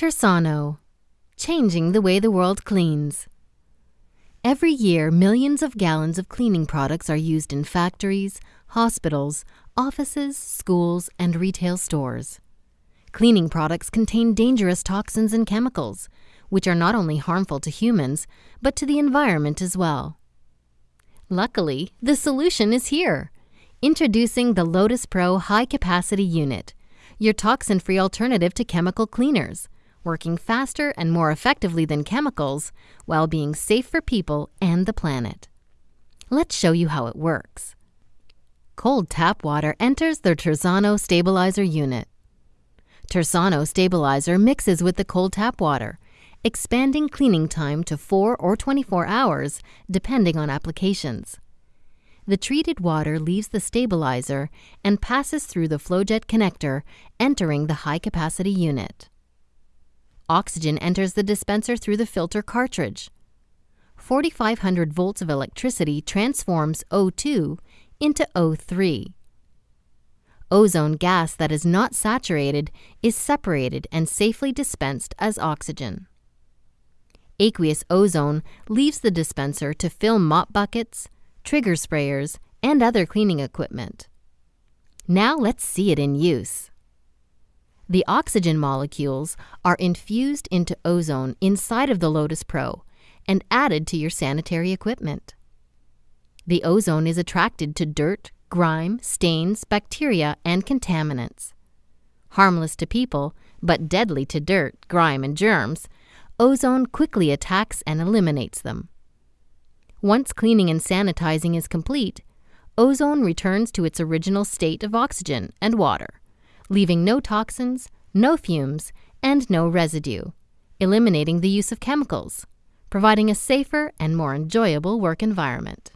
Tersano, changing the way the world cleans. Every year, millions of gallons of cleaning products are used in factories, hospitals, offices, schools, and retail stores. Cleaning products contain dangerous toxins and chemicals, which are not only harmful to humans, but to the environment as well. Luckily, the solution is here. Introducing the Lotus Pro High Capacity Unit, your toxin-free alternative to chemical cleaners working faster and more effectively than chemicals while being safe for people and the planet. Let's show you how it works. Cold tap water enters the Tersano stabilizer unit. Tersano stabilizer mixes with the cold tap water, expanding cleaning time to 4 or 24 hours depending on applications. The treated water leaves the stabilizer and passes through the flowjet connector, entering the high-capacity unit. Oxygen enters the dispenser through the filter cartridge. 4,500 volts of electricity transforms O2 into O3. Ozone gas that is not saturated is separated and safely dispensed as oxygen. Aqueous ozone leaves the dispenser to fill mop buckets, trigger sprayers, and other cleaning equipment. Now let's see it in use. The oxygen molecules are infused into ozone inside of the Lotus Pro and added to your sanitary equipment. The ozone is attracted to dirt, grime, stains, bacteria, and contaminants. Harmless to people, but deadly to dirt, grime, and germs, ozone quickly attacks and eliminates them. Once cleaning and sanitizing is complete, ozone returns to its original state of oxygen and water leaving no toxins, no fumes, and no residue, eliminating the use of chemicals, providing a safer and more enjoyable work environment.